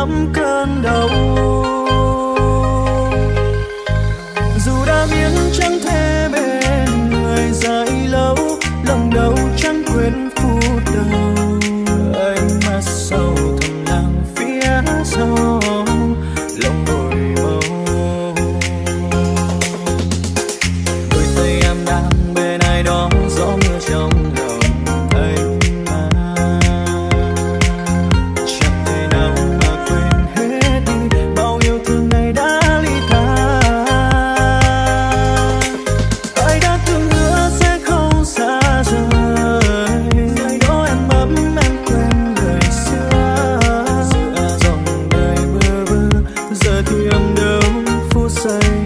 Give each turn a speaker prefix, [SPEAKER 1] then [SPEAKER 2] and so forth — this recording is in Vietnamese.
[SPEAKER 1] lắm cơn đau. Dù đã biến chẳng thể bên người dài lâu, lòng đau chẳng quên phút đầu. đâu phút giây